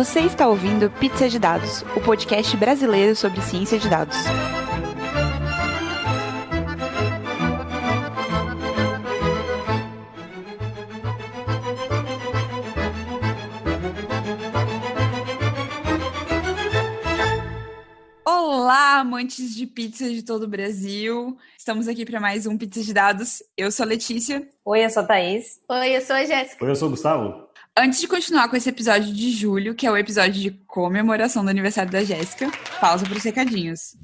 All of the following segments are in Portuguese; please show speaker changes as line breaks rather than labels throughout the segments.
Você está ouvindo Pizza de Dados, o podcast brasileiro sobre ciência de dados. Olá, amantes de pizza de todo o Brasil. Estamos aqui para mais um Pizza de Dados. Eu sou a Letícia.
Oi, eu sou a Thaís.
Oi, eu sou a Jéssica.
Oi, eu sou o Gustavo.
Antes de continuar com esse episódio de julho, que é o episódio de comemoração do aniversário da Jéssica, pausa para os recadinhos.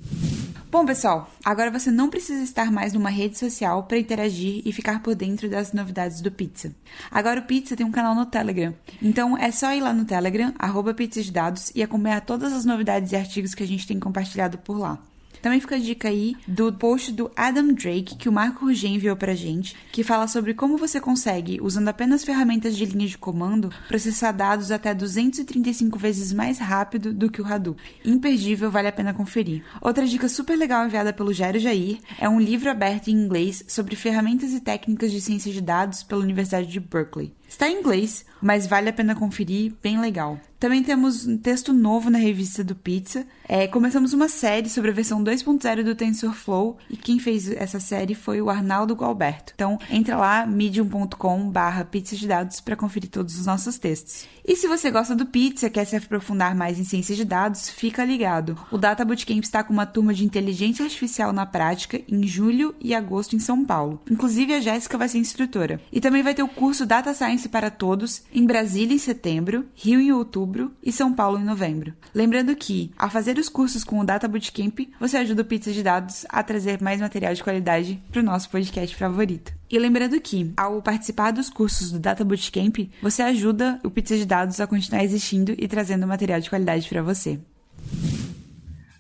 Bom, pessoal, agora você não precisa estar mais numa rede social para interagir e ficar por dentro das novidades do Pizza. Agora o Pizza tem um canal no Telegram. Então é só ir lá no Telegram, arroba Pizza de Dados, e acompanhar todas as novidades e artigos que a gente tem compartilhado por lá. Também fica a dica aí do post do Adam Drake que o Marco Rugem enviou pra gente, que fala sobre como você consegue, usando apenas ferramentas de linha de comando, processar dados até 235 vezes mais rápido do que o Hadoop. Imperdível, vale a pena conferir. Outra dica super legal enviada pelo Jairo Jair é um livro aberto em inglês sobre ferramentas e técnicas de ciência de dados pela Universidade de Berkeley. Está em inglês, mas vale a pena conferir, bem legal. Também temos um texto novo na revista do Pizza. É, começamos uma série sobre a versão 2.0 do TensorFlow e quem fez essa série foi o Arnaldo Gualberto. Então, entra lá, medium.com barra pizza de dados para conferir todos os nossos textos. E se você gosta do Pizza, quer se aprofundar mais em ciência de dados, fica ligado. O Data Bootcamp está com uma turma de inteligência artificial na prática em julho e agosto em São Paulo. Inclusive, a Jéssica vai ser instrutora. E também vai ter o curso Data Science para Todos em Brasília em setembro, Rio em outubro e São Paulo em novembro. Lembrando que, ao fazer os cursos com o Data Bootcamp, você ajuda o Pizza de Dados a trazer mais material de qualidade para o nosso podcast favorito. E lembrando que, ao participar dos cursos do Data Bootcamp, você ajuda o Pizza de Dados a continuar existindo e trazendo material de qualidade para você.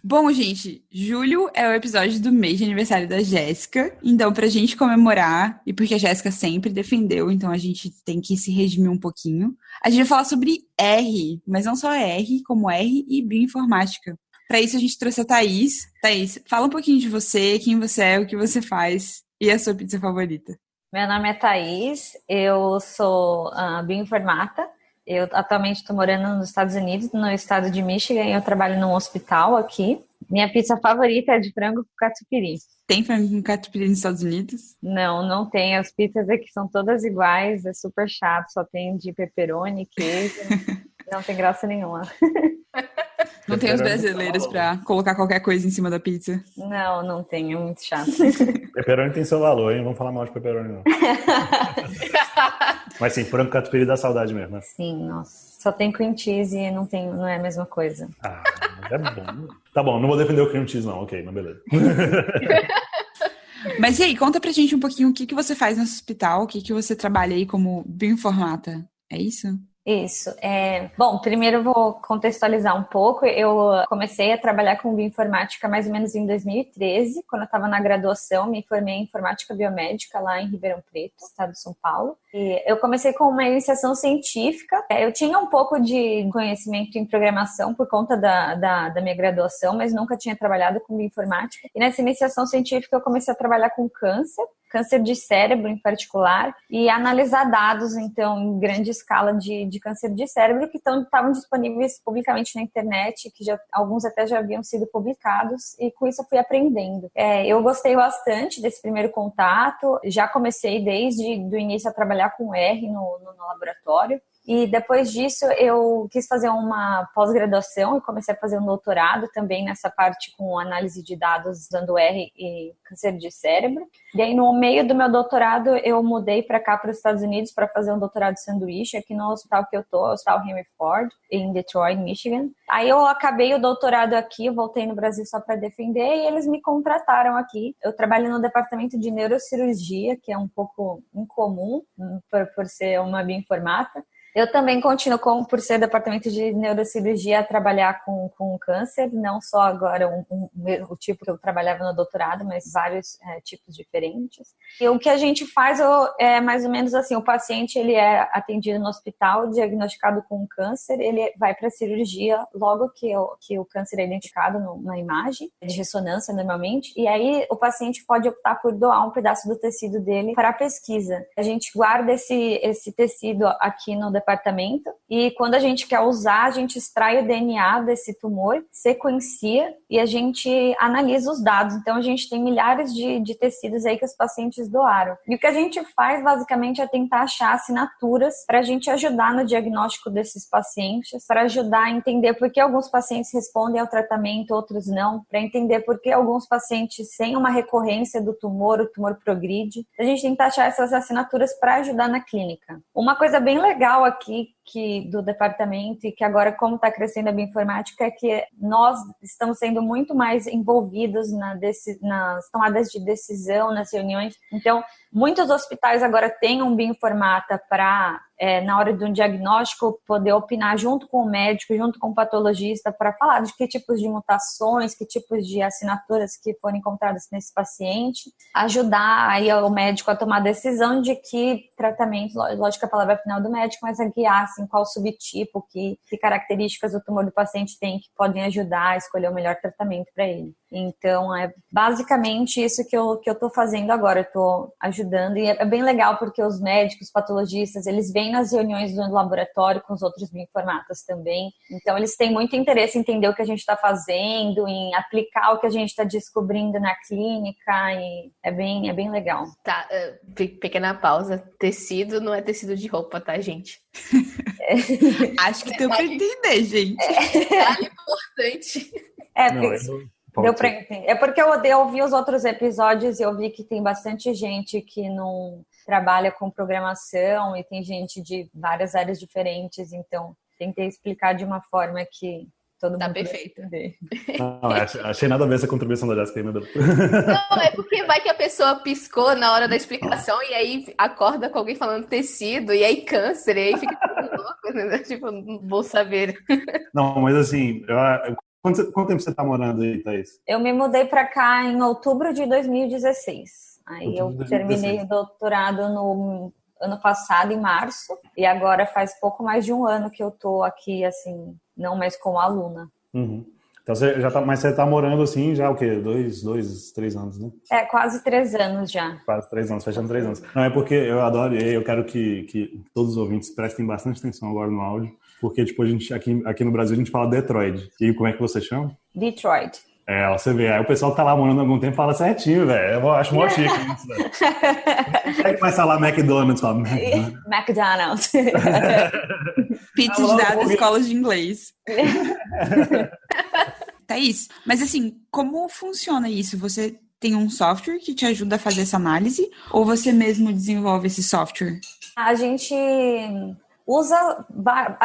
Bom, gente, julho é o episódio do mês de aniversário da Jéssica. Então, pra gente comemorar, e porque a Jéssica sempre defendeu, então a gente tem que se redimir um pouquinho, a gente vai falar sobre R, mas não só R, como R e bioinformática. Para isso, a gente trouxe a Thaís. Thaís, fala um pouquinho de você, quem você é, o que você faz e a sua pizza favorita.
Meu nome é Thaís, eu sou uh, bioinformata. Eu atualmente estou morando nos Estados Unidos, no estado de Michigan, e eu trabalho num hospital aqui. Minha pizza favorita é de frango com catupiry.
Tem frango com catupiry nos Estados Unidos?
Não, não tem. As pizzas aqui são todas iguais, é super chato, só tem de pepperoni, queijo. não tem graça nenhuma.
Não tem os brasileiros para colocar qualquer coisa em cima da pizza?
Não, não tem, é muito chato.
Pepperoni tem seu valor, hein? Vamos falar mal de pepperoni, não. Mas sim, frango catupiry dá saudade mesmo, né?
Sim, nossa. Só tem cream cheese e não, tem, não é a mesma coisa.
Ah, é bom. Tá bom, não vou defender o cream cheese, não. Ok, mas beleza.
Mas e aí, conta pra gente um pouquinho o que, que você faz no hospital, o que, que você trabalha aí como bioinformata. É isso?
Isso. É... Bom, primeiro vou contextualizar um pouco. Eu comecei a trabalhar com bioinformática mais ou menos em 2013, quando eu estava na graduação, me formei em informática biomédica lá em Ribeirão Preto, estado de São Paulo. E eu comecei com uma iniciação científica. Eu tinha um pouco de conhecimento em programação por conta da, da, da minha graduação, mas nunca tinha trabalhado com bioinformática. E nessa iniciação científica eu comecei a trabalhar com câncer câncer de cérebro em particular, e analisar dados, então, em grande escala de, de câncer de cérebro que estavam disponíveis publicamente na internet, que já, alguns até já haviam sido publicados, e com isso eu fui aprendendo. É, eu gostei bastante desse primeiro contato, já comecei desde o início a trabalhar com R no, no, no laboratório, e depois disso eu quis fazer uma pós-graduação e comecei a fazer um doutorado também nessa parte com análise de dados usando R e câncer de cérebro. E aí no meio do meu doutorado eu mudei para cá para os Estados Unidos para fazer um doutorado sanduíche aqui no hospital que eu tô, o Hospital Henry Ford, em Detroit, Michigan. Aí eu acabei o doutorado aqui, voltei no Brasil só para defender e eles me contrataram aqui. Eu trabalho no departamento de neurocirurgia, que é um pouco incomum por, por ser uma bioinformata. Eu também continuo, com, por ser departamento de neurocirurgia, a trabalhar com, com câncer, não só agora um, um, o tipo que eu trabalhava no doutorado, mas vários é, tipos diferentes. E o que a gente faz é mais ou menos assim: o paciente ele é atendido no hospital, diagnosticado com câncer, ele vai para a cirurgia logo que o, que o câncer é identificado no, na imagem, de ressonância normalmente, e aí o paciente pode optar por doar um pedaço do tecido dele para a pesquisa. A gente guarda esse, esse tecido aqui no departamento departamento e quando a gente quer usar, a gente extrai o DNA desse tumor, sequencia e a gente analisa os dados. Então, a gente tem milhares de, de tecidos aí que os pacientes doaram. E o que a gente faz, basicamente, é tentar achar assinaturas para a gente ajudar no diagnóstico desses pacientes, para ajudar a entender por que alguns pacientes respondem ao tratamento, outros não, para entender por que alguns pacientes sem uma recorrência do tumor, o tumor progride. A gente tenta achar essas assinaturas para ajudar na clínica. Uma coisa bem legal aqui aqui que do departamento e que agora como está crescendo a bioinformática é que nós estamos sendo muito mais envolvidos na nas tomadas de decisão, nas reuniões. Então, muitos hospitais agora têm um bioinformata para é, na hora de um diagnóstico, poder opinar junto com o médico, junto com o patologista, para falar de que tipos de mutações, que tipos de assinaturas que foram encontradas nesse paciente, ajudar aí o médico a tomar a decisão de que tratamento, lógico que a palavra final do médico, mas a guiar assim, qual subtipo, que, que características o tumor do paciente tem que podem ajudar a escolher o melhor tratamento para ele. Então, é basicamente isso que eu, que eu tô fazendo agora, eu tô ajudando, e é bem legal porque os médicos, patologistas, eles vêm nas reuniões do laboratório com os outros bioinformatas também, então eles têm muito interesse em entender o que a gente está fazendo, em aplicar o que a gente está descobrindo na clínica, e é bem, é bem legal.
Tá, uh, pequena pausa, tecido não é tecido de roupa, tá, gente?
É. Acho que deu para entender, gente.
É, é importante.
É, porque... Não, Deu pra entender. É porque eu, eu ouvi os outros episódios e eu vi que tem bastante gente que não trabalha com programação e tem gente de várias áreas diferentes, então tentei explicar de uma forma que todo
tá
mundo
perfeito.
Não, achei nada a ver essa contribuição da Jéssica ainda.
Não, é porque vai que a pessoa piscou na hora da explicação e aí acorda com alguém falando tecido e aí câncer, e aí fica né? Tipo, vou saber.
Não, mas assim, eu, Quanto, quanto tempo você está morando aí, Thaís?
Eu me mudei para cá em outubro de 2016. Aí outubro eu terminei o doutorado no ano passado, em março, e agora faz pouco mais de um ano que eu tô aqui, assim, não mais como aluna.
Uhum. Então você já tá, mas você está morando assim já o quê? Dois, dois, três anos, né?
É, quase três anos já.
Quase três anos, fechando três anos. Não, é porque eu adoro, e eu quero que, que todos os ouvintes prestem bastante atenção agora no áudio, porque, tipo, a gente, aqui, aqui no Brasil a gente fala Detroit. E como é que você chama?
Detroit.
É, você vê, aí o pessoal tá lá morando há algum tempo fala certinho, velho. Eu acho mó chique isso, velho. É que vai falar McDonald's, fala
McDonald's.
Pizza de dados, escolas de inglês. Thaís, mas assim, como funciona isso? Você tem um software que te ajuda a fazer essa análise ou você mesmo desenvolve esse software?
A gente usa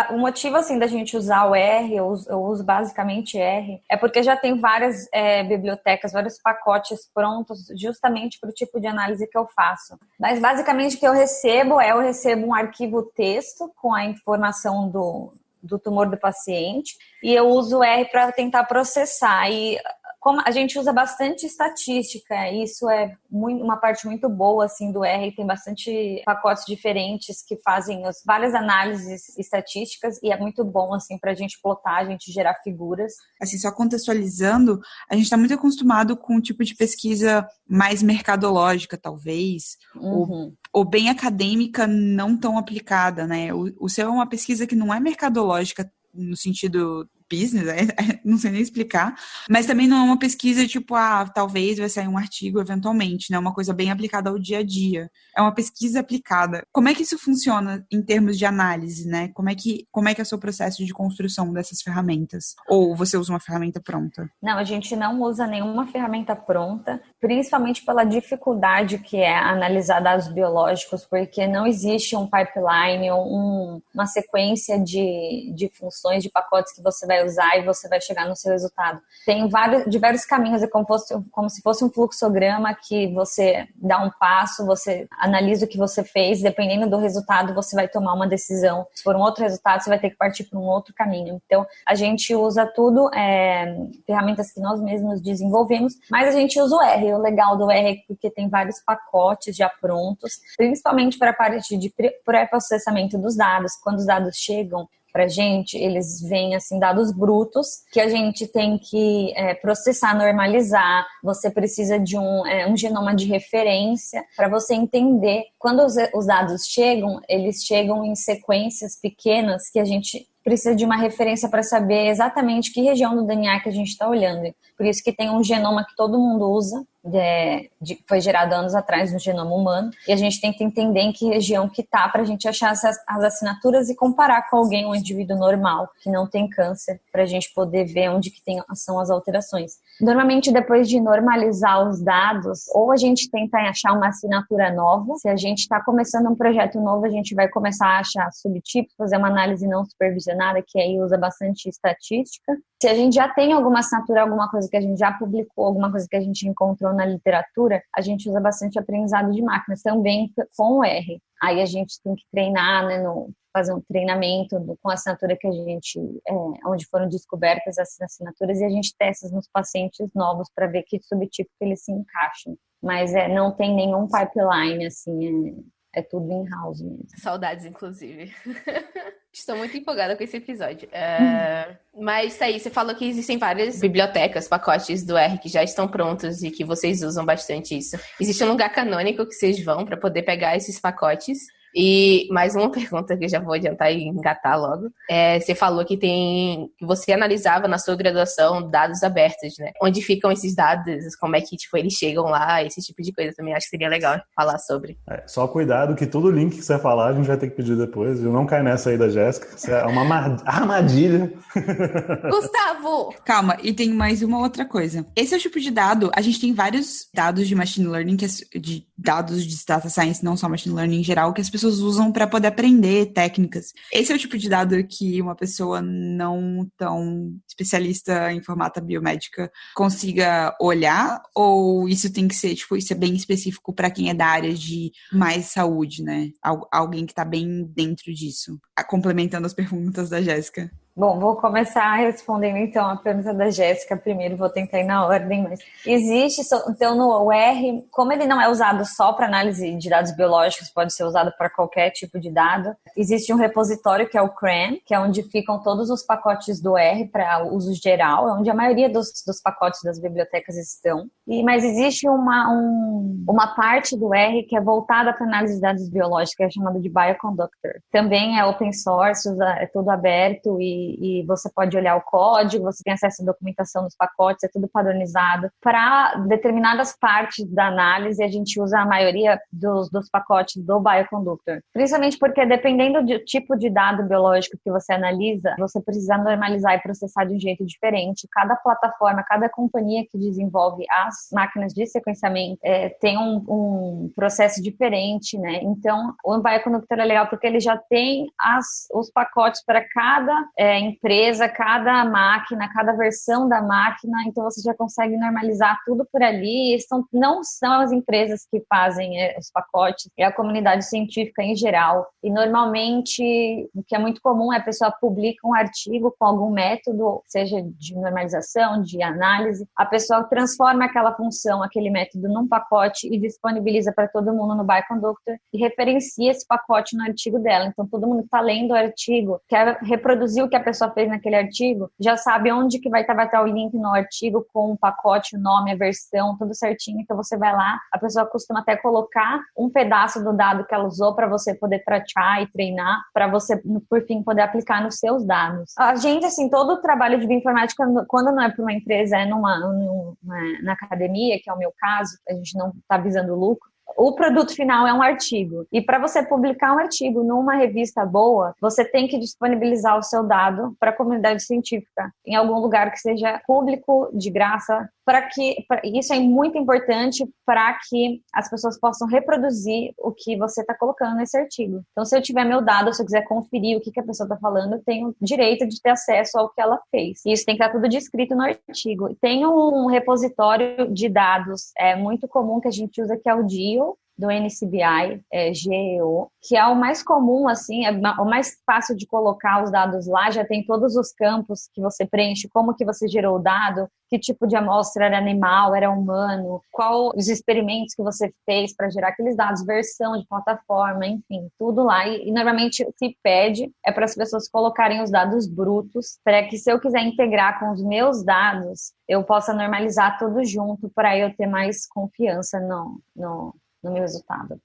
o motivo assim da gente usar o R, eu uso, eu uso basicamente R, é porque já tem várias é, bibliotecas, vários pacotes prontos justamente para o tipo de análise que eu faço. Mas basicamente o que eu recebo é eu recebo um arquivo texto com a informação do, do tumor do paciente e eu uso o R para tentar processar. E como a gente usa bastante estatística, isso é muito, uma parte muito boa assim do R, tem bastante pacotes diferentes que fazem as, várias análises estatísticas e é muito bom assim para a gente plotar, a gente gerar figuras.
Assim, só contextualizando, a gente está muito acostumado com um tipo de pesquisa mais mercadológica, talvez, uhum. ou, ou, bem acadêmica, não tão aplicada, né? O, o seu é uma pesquisa que não é mercadológica no sentido business, é, é, não sei nem explicar, mas também não é uma pesquisa tipo, ah, talvez vai sair um artigo eventualmente, né? Uma coisa bem aplicada ao dia a dia. É uma pesquisa aplicada. Como é que isso funciona em termos de análise, né? Como é que, como é, que é o seu processo de construção dessas ferramentas? Ou você usa uma ferramenta pronta?
Não, a gente não usa nenhuma ferramenta pronta, principalmente pela dificuldade que é analisar dados biológicos, porque não existe um pipeline, um, uma sequência de, de funções, de pacotes que você vai usar e você vai chegar no seu resultado. Tem vários, diversos caminhos, é como, fosse, como se fosse um fluxograma que você dá um passo, você analisa o que você fez, dependendo do resultado, você vai tomar uma decisão. Se for um outro resultado, você vai ter que partir para um outro caminho. Então, a gente usa tudo, é, ferramentas que nós mesmos desenvolvemos, mas a gente usa o R. O legal do R é porque tem vários pacotes já prontos, principalmente para a parte de pré-processamento dos dados. Quando os dados chegam, para gente, eles vêm assim dados brutos que a gente tem que é, processar, normalizar. Você precisa de um, é, um genoma de referência para você entender. Quando os, os dados chegam, eles chegam em sequências pequenas que a gente precisa de uma referência para saber exatamente que região do DNA que a gente está olhando. Por isso que tem um genoma que todo mundo usa, de, de, foi gerado anos atrás no genoma humano, e a gente que entender em que região que tá para a gente achar as assinaturas e comparar com alguém, um indivíduo normal, que não tem câncer, para a gente poder ver onde que tem, são as alterações. Normalmente, depois de normalizar os dados, ou a gente tenta achar uma assinatura nova, se a gente está começando um projeto novo, a gente vai começar a achar subtipos, fazer uma análise não supervisionada, que aí usa bastante estatística. Se a gente já tem alguma assinatura, alguma coisa que a gente já publicou, alguma coisa que a gente encontrou na literatura, a gente usa bastante aprendizado de máquinas, também com o R. Aí a gente tem que treinar, né, no, fazer um treinamento do, com a assinatura que a gente, é, onde foram descobertas as assinaturas e a gente testa nos pacientes novos para ver que subtipo que eles se encaixam. Mas é, não tem nenhum pipeline, assim, é, é tudo in-house mesmo.
Saudades, inclusive. Estou muito empolgada com esse episódio. Uh, mas aí, você falou que existem várias bibliotecas, pacotes do R que já estão prontos e que vocês usam bastante isso. Existe um lugar canônico que vocês vão para poder pegar esses pacotes e mais uma pergunta que eu já vou adiantar e engatar logo. É, você falou que tem que você analisava na sua graduação dados abertos, né? Onde ficam esses dados? Como é que tipo eles chegam lá? Esse tipo de coisa também acho que seria legal falar sobre.
É, só cuidado que todo link que você falar a gente vai ter que pedir depois. Eu não caio nessa aí da Jéssica. Isso é uma armadilha.
Gustavo!
Calma, e tem mais uma outra coisa. Esse é o tipo de dado. A gente tem vários dados de machine learning, que é, de dados de data science, não só machine learning em geral, que as pessoas pessoas usam para poder aprender técnicas. Esse é o tipo de dado que uma pessoa não tão especialista em formata biomédica consiga olhar, ou isso tem que ser, tipo, isso é bem específico para quem é da área de mais saúde, né? Alguém que está bem dentro disso. Complementando as perguntas da Jéssica.
Bom, vou começar respondendo então a pergunta da Jéssica primeiro, vou tentar ir na ordem, mas existe, então no R, como ele não é usado só para análise de dados biológicos, pode ser usado para qualquer tipo de dado, existe um repositório que é o CRAN, que é onde ficam todos os pacotes do R para uso geral, é onde a maioria dos, dos pacotes das bibliotecas estão, e, mas existe uma, um, uma parte do R que é voltada para análise de dados biológicos, que é chamada de Bioconductor. Também é open source, é tudo aberto e e, você pode olhar o código, você tem acesso à documentação dos pacotes, é tudo padronizado. Para determinadas partes da análise, a gente usa a maioria dos, dos pacotes do Bioconductor. Principalmente porque, dependendo do tipo de dado biológico que você analisa, você precisa normalizar e processar de um jeito diferente. Cada plataforma, cada companhia que desenvolve as máquinas de sequenciamento é, tem um, um, processo diferente, né? Então, o Bioconductor é legal porque ele já tem as, os pacotes para cada é, é, empresa, cada máquina, cada versão da máquina, então você já consegue normalizar tudo por ali. São, não são as empresas que fazem é, os pacotes, é a comunidade científica em geral. E normalmente o que é muito comum é a pessoa publica um artigo com algum método, seja de normalização, de análise, a pessoa transforma aquela função, aquele método num pacote e disponibiliza para todo mundo no Bioconductor e referencia esse pacote no artigo dela. Então todo mundo está lendo o artigo, quer reproduzir o que a pessoa fez naquele artigo, já sabe onde que vai estar, vai estar o link no artigo com o pacote, o nome, a versão, tudo certinho. Então você vai lá, a pessoa costuma até colocar um pedaço do dado que ela usou para você poder praticar e treinar, para você, por fim, poder aplicar nos seus dados. A gente, assim, todo o trabalho de bioinformática, quando não é para uma empresa, é numa, numa, na academia, que é o meu caso, a gente não está visando lucro, o produto final é um artigo. E para você publicar um artigo numa revista boa, você tem que disponibilizar o seu dado para a comunidade científica, em algum lugar que seja público, de graça, para que pra, isso é muito importante para que as pessoas possam reproduzir o que você está colocando nesse artigo. Então, se eu tiver meu dado, se eu quiser conferir o que, que a pessoa está falando, eu tenho direito de ter acesso ao que ela fez. E isso tem que estar tudo descrito no artigo. Tem um repositório de dados é muito comum que a gente usa que é o DIO, do NCBI, é, GEO, que é o mais comum, assim, é o mais fácil de colocar os dados lá, já tem todos os campos que você preenche, como que você gerou o dado, que tipo de amostra era animal, era humano, qual os experimentos que você fez para gerar aqueles dados, versão de plataforma, enfim, tudo lá. E, e normalmente o que pede é para as pessoas colocarem os dados brutos, para que se eu quiser integrar com os meus dados, eu possa normalizar tudo junto para eu ter mais confiança no, no, no meu resultado.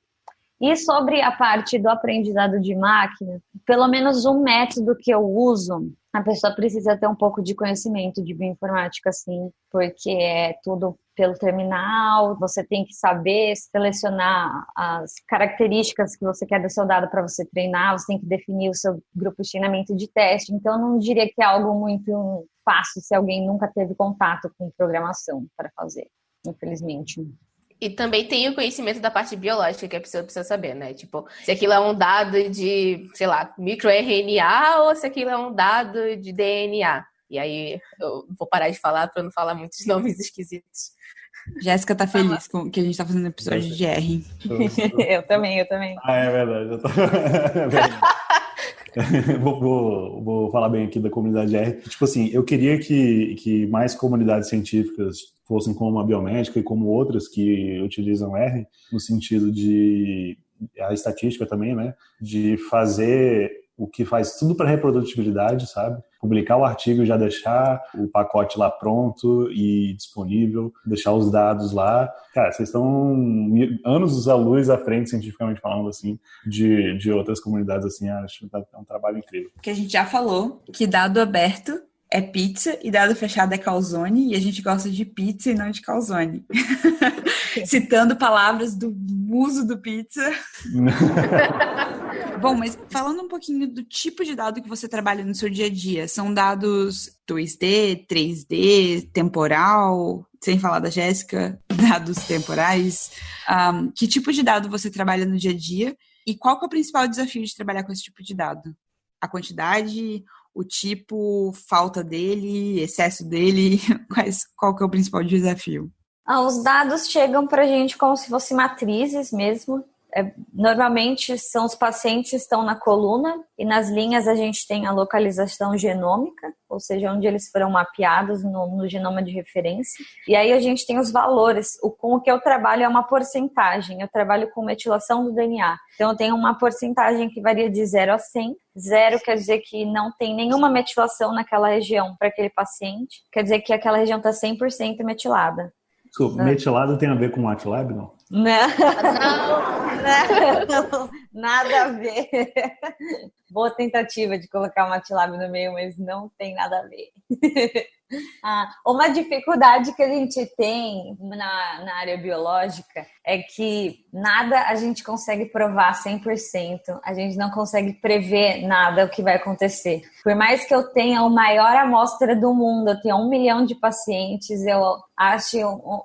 E sobre a parte do aprendizado de máquina, pelo menos um método que eu uso, a pessoa precisa ter um pouco de conhecimento de bioinformática, sim, porque é tudo pelo terminal, você tem que saber selecionar as características que você quer do seu dado para você treinar, você tem que definir o seu grupo de treinamento de teste. Então, não diria que é algo muito fácil se alguém nunca teve contato com programação para fazer, infelizmente.
E também tem o conhecimento da parte biológica que a pessoa precisa saber, né? Tipo, se aquilo é um dado de, sei lá, microRNA ou se aquilo é um dado de DNA. E aí eu vou parar de falar para não falar muitos nomes esquisitos.
Jéssica tá feliz com que a gente tá fazendo episódio de R.
eu também, eu também.
Ah, é verdade. Eu tô... é verdade. vou, vou, vou, falar bem aqui da comunidade R. Tipo assim, eu queria que, que mais comunidades científicas fossem como a biomédica e como outras que utilizam R, no sentido de a estatística também, né? De fazer o que faz tudo para reprodutibilidade, sabe? Publicar o artigo e já deixar o pacote lá pronto e disponível, deixar os dados lá. Cara, vocês estão anos à luz à frente, cientificamente falando, assim, de, de outras comunidades, assim, acho que tá, é um trabalho incrível.
Que a gente já falou que dado aberto é pizza e dado fechado é calzone e a gente gosta de pizza e não de calzone. Citando palavras do muso do pizza. Bom, mas falando um pouquinho do tipo de dado que você trabalha no seu dia a dia, são dados 2D, 3D, temporal, sem falar da Jéssica, dados temporais. Um, que tipo de dado você trabalha no dia a dia e qual é o principal desafio de trabalhar com esse tipo de dado? A quantidade, o tipo, falta dele, excesso dele? Quais, qual que é o principal desafio?
Ah, os dados chegam para a gente como se fossem matrizes mesmo. É, normalmente são os pacientes que estão na coluna e nas linhas a gente tem a localização genômica, ou seja, onde eles foram mapeados no, no genoma de referência. E aí a gente tem os valores. O, com o que eu trabalho é uma porcentagem. Eu trabalho com metilação do DNA. Então eu tenho uma porcentagem que varia de 0 a 100. Zero quer dizer que não tem nenhuma metilação naquela região para aquele paciente. Quer dizer que aquela região está 100% metilada.
Desculpa, metilado tem a ver com o MATLAB, não?
Não, não, nada a ver. Boa tentativa de colocar o MATLAB no meio, mas não tem nada a ver. Ah, uma dificuldade que a gente tem na, na área biológica é que nada a gente consegue provar 100%, a gente não consegue prever nada o que vai acontecer. Por mais que eu tenha a maior amostra do mundo, eu tenha um milhão de pacientes, eu acho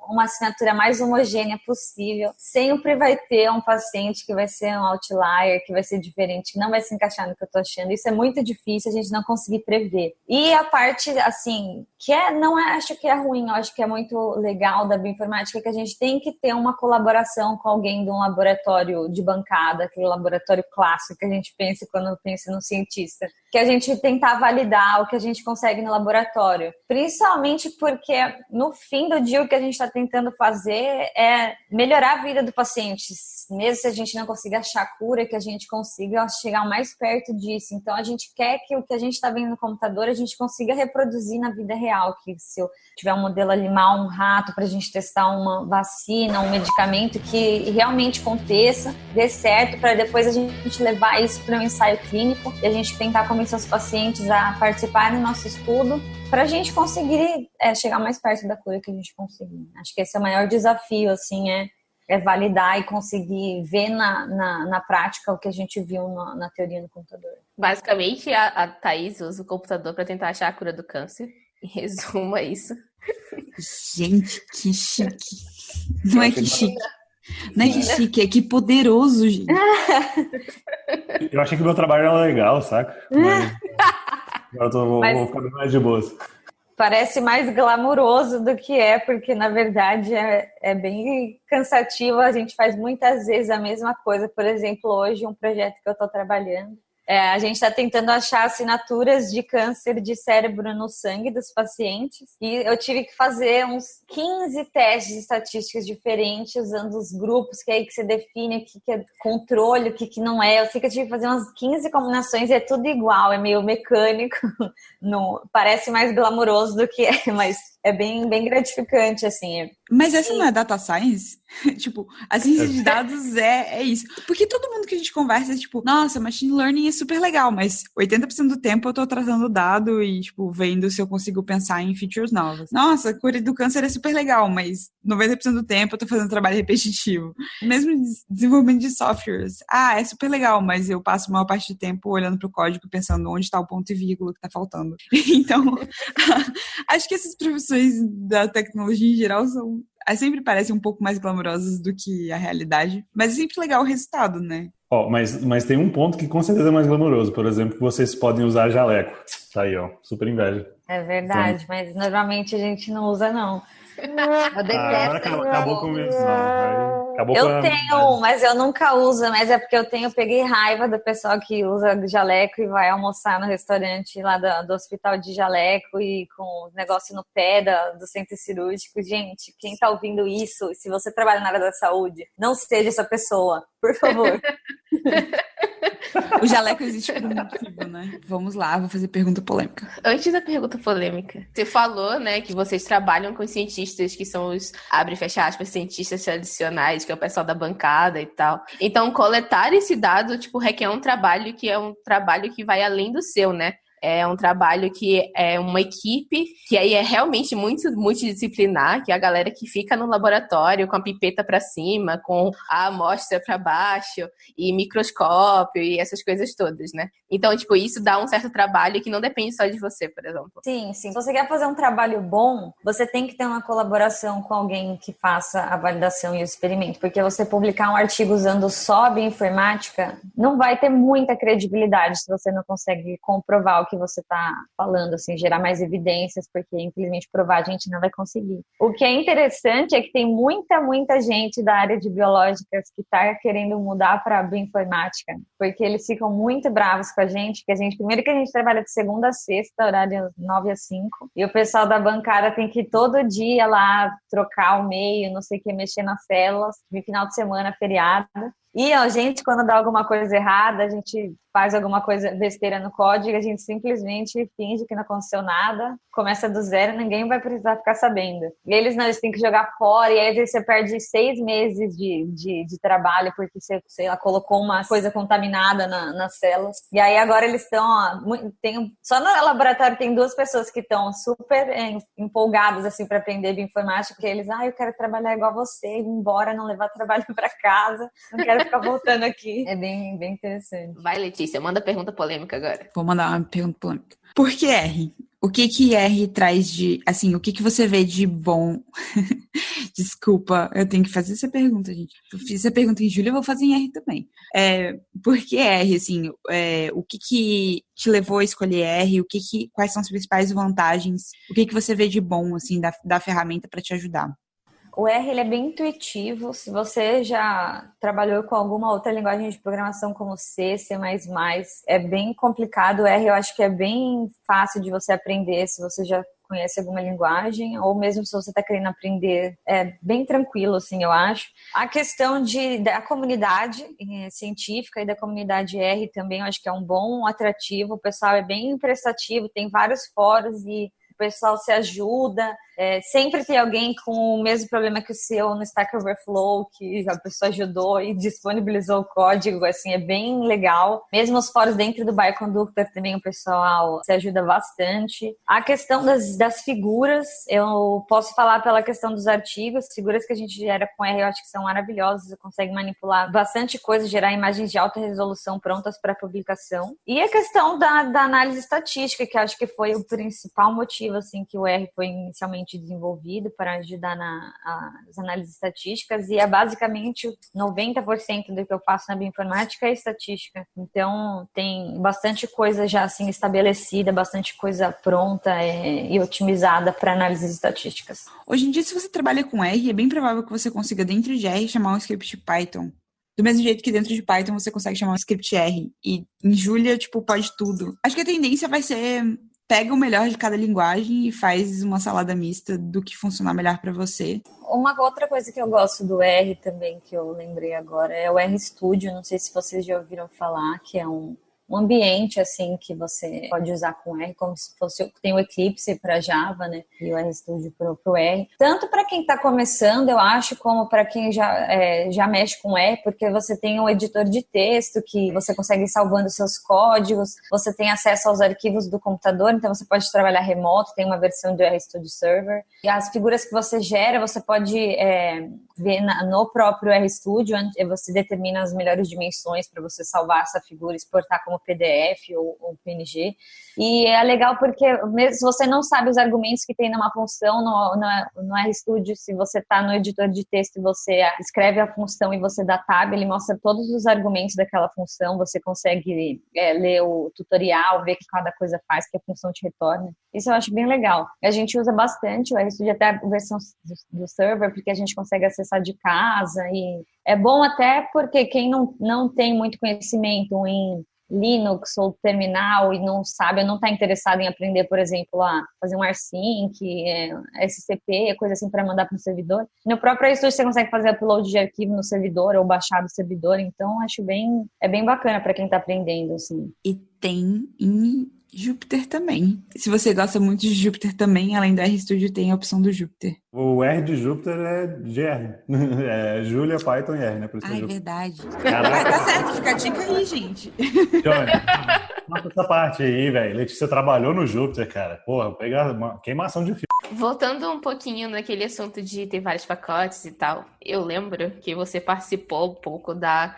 uma assinatura mais homogênea possível, sempre vai ter um paciente que vai ser um outlier, que vai ser diferente, que não vai se encaixar no que eu tô achando. Isso é muito difícil a gente não conseguir prever. E a parte, assim, que é, não é, acho que é ruim, eu acho que é muito legal da bioinformática, que a gente tem que ter uma colaboração com alguém de um laboratório de bancada, aquele laboratório clássico que a gente pensa quando pensa no cientista, que a gente tentar validar o que a gente consegue no laboratório, principalmente porque no fim do dia o que a gente está tentando fazer é melhorar a vida do paciente, mesmo se a gente não consiga achar cura, que a gente consiga chegar mais perto disso. Então a gente quer que o que a gente está vendo no computador a gente consiga reproduzir na vida real que se eu tiver um modelo animal, um rato, para a gente testar uma vacina, um medicamento que realmente aconteça, dê certo, para depois a gente levar isso para um ensaio clínico e a gente tentar os pacientes a participarem do nosso estudo, para a gente conseguir é, chegar mais perto da cura que a gente conseguir. Acho que esse é o maior desafio, assim, é é validar e conseguir ver na, na, na, prática o que a gente viu na, na teoria no computador.
Basicamente, a, a Thaís usa o computador para tentar achar a cura do câncer. Em resumo, é isso.
Gente, que chique. Não é que chique. Não é que chique, é que poderoso, gente.
Eu achei que o meu trabalho era legal, saca? Mas agora eu tô, vou, Mas... vou ficar mais de boas.
parece mais glamuroso do que é, porque na verdade é, é bem cansativo. A gente faz muitas vezes a mesma coisa. Por exemplo, hoje, um projeto que eu estou trabalhando é, a gente está tentando achar assinaturas de câncer de cérebro no sangue dos pacientes e eu tive que fazer uns 15 testes estatísticos diferentes usando os grupos que é aí que você define o que, que é controle, o que, que não é. Eu sei que eu tive que fazer umas 15 combinações e é tudo igual, é meio mecânico, não, parece mais glamouroso do que é, mas é bem, bem gratificante, assim.
Mas essa não é data science? tipo, a ciência de dados é, é isso. Porque todo mundo que a gente conversa é tipo, nossa, machine learning é super legal, mas 80% do tempo eu tô tratando dado e, tipo, vendo se eu consigo pensar em features novas. Nossa, cura do câncer é super legal, mas 90% do tempo eu tô fazendo trabalho repetitivo. Mesmo desenvolvimento de softwares. Ah, é super legal, mas eu passo a maior parte do tempo olhando pro código pensando onde está o ponto e vírgula que tá faltando. então, acho que essas profissões da tecnologia em geral são sempre parecem um pouco mais glamourosas do que a realidade, mas é sempre legal o resultado, né?
Ó, oh, mas, mas tem um ponto que com certeza é mais glamouroso, por exemplo, que vocês podem usar jaleco. Tá aí, ó, super inveja.
É verdade, então... mas normalmente a gente não usa, não.
Eu detesto. Ah,
acabou, acabou com isso, não. Acabou
eu tenho, mas eu nunca uso, mas é porque eu tenho, peguei raiva do pessoal que usa jaleco e vai almoçar no restaurante lá do, do hospital de jaleco e com negócio no pé da, do centro cirúrgico. Gente, quem tá ouvindo isso, se você trabalha na área da saúde, não seja essa pessoa, por favor.
O jaleco existe por um motivo, né? Vamos lá, vou fazer pergunta polêmica.
Antes da pergunta polêmica, você falou, né, que vocês trabalham com cientistas que são os, abre e fecha aspas, cientistas tradicionais, que é o pessoal da bancada e tal. Então, coletar esse dado, tipo, requer um trabalho que é um trabalho que vai além do seu, né? É um trabalho que é uma equipe, que aí é realmente muito multidisciplinar, que é a galera que fica no laboratório com a pipeta para cima, com a amostra para baixo, e microscópio e essas coisas todas, né? Então, tipo, isso dá um certo trabalho que não depende só de você, por exemplo.
Sim, sim. Se você quer fazer um trabalho bom, você tem que ter uma colaboração com alguém que faça a validação e o experimento, porque você publicar um artigo usando só bioinformática não vai ter muita credibilidade se você não consegue comprovar o que você está falando, assim, gerar mais evidências, porque infelizmente provar a gente não vai conseguir. O que é interessante é que tem muita, muita gente da área de biológicas que está querendo mudar para bioinformática, porque eles ficam muito bravos com a gente, que a gente, primeiro que a gente trabalha de segunda a sexta, horário 9 a 5, e o pessoal da bancada tem que ir todo dia lá trocar o meio, não sei o que, mexer nas células, de final de semana, feriado. E a gente, quando dá alguma coisa errada, a gente faz alguma coisa besteira no código, a gente simplesmente finge que não aconteceu nada, começa do zero, ninguém vai precisar ficar sabendo. E eles não, eles têm que jogar fora, e aí você perde seis meses de, de, de trabalho porque você, sei lá, colocou uma coisa contaminada na, nas células. E aí agora eles estão, só no laboratório tem duas pessoas que estão super empolgadas assim para aprender bioinformática, porque eles, ah, eu quero trabalhar igual você, ir embora, não levar trabalho para casa, não quero ficar voltando aqui. É bem, bem interessante.
Vai, Letícia, manda pergunta polêmica agora.
Vou mandar uma pergunta polêmica. Por que R? O que que R traz de, assim, o que que você vê de bom? Desculpa, eu tenho que fazer essa pergunta, gente. Eu fiz essa pergunta em julho, eu vou fazer em R também. É, por que R, assim, é, o que que te levou a escolher R? O que que, quais são as principais vantagens? O que que você vê de bom, assim, da, da ferramenta para te ajudar?
O R ele é bem intuitivo. Se você já trabalhou com alguma outra linguagem de programação como C, C++, é bem complicado. O R eu acho que é bem fácil de você aprender se você já conhece alguma linguagem, ou mesmo se você está querendo aprender, é bem tranquilo, assim, eu acho. A questão de, da comunidade eh, científica e da comunidade R também, eu acho que é um bom atrativo. O pessoal é bem prestativo, tem vários fóruns e o pessoal se ajuda. É, sempre tem alguém com o mesmo problema que o seu no Stack Overflow, que a pessoa ajudou e disponibilizou o código, assim, é bem legal. Mesmo os fóruns dentro do Bioconductor também o pessoal se ajuda bastante. A questão das, das figuras, eu posso falar pela questão dos artigos, figuras que a gente gera com R, eu acho que são maravilhosas, você consegue manipular bastante coisa, gerar imagens de alta resolução prontas para publicação. E a questão da, da análise estatística, que acho que foi o principal motivo, assim, que o R foi inicialmente bastante desenvolvido para ajudar nas análises estatísticas e é basicamente 90% do que eu faço na bioinformática é estatística. Então tem bastante coisa já assim estabelecida, bastante coisa pronta é, e otimizada para análises estatísticas.
Hoje em dia, se você trabalha com R, é bem provável que você consiga dentro de R chamar um script Python. Do mesmo jeito que dentro de Python você consegue chamar um script R. E em Julia, tipo, pode tudo. Acho que a tendência vai ser pega o melhor de cada linguagem e faz uma salada mista do que funcionar melhor para você.
Uma outra coisa que eu gosto do R também, que eu lembrei agora, é o R Studio. Não sei se vocês já ouviram falar, que é um um ambiente assim que você pode usar com R, como se fosse tem o Eclipse para Java, né? E o RStudio para o R. Tanto para quem está começando, eu acho, como para quem já, é, já mexe com R, porque você tem um editor de texto que você consegue ir salvando seus códigos, você tem acesso aos arquivos do computador, então você pode trabalhar remoto, tem uma versão do RStudio Server. E as figuras que você gera, você pode é, ver na, no próprio RStudio, você determina as melhores dimensões para você salvar essa figura, exportar como PDF ou, ou, PNG. E é legal porque mesmo se você não sabe os argumentos que tem numa função no, no, no RStudio, se você está no editor de texto e você escreve a função e você dá tab, ele mostra todos os argumentos daquela função, você consegue é, ler o tutorial, ver o que cada coisa faz, que a função te retorna. Isso eu acho bem legal. A gente usa bastante o RStudio até a versão do server, porque a gente consegue acessar de casa e é bom até porque quem não, não tem muito conhecimento em Linux ou terminal e não sabe, não está interessado em aprender, por exemplo, a fazer um rsync, é, SCP, coisa assim para mandar para o servidor. No próprio RStudio você consegue fazer upload de arquivo no servidor ou baixar do servidor, então acho bem é bem bacana para quem está aprendendo assim.
E tem em Júpiter também. Se você gosta muito de Júpiter também, além do RStudio, tem a opção do Júpiter.
O R de Júpiter é GR. É Julia, Python e R, né?
Por isso ah, é verdade. Caraca. tá certo, fica a dica aí, gente.
Johnny, mata essa parte aí, velho. Letícia trabalhou no Júpiter, cara. Porra, pegar uma queimação de fio.
Voltando um pouquinho naquele assunto de ter vários pacotes e tal, eu lembro que você participou um pouco da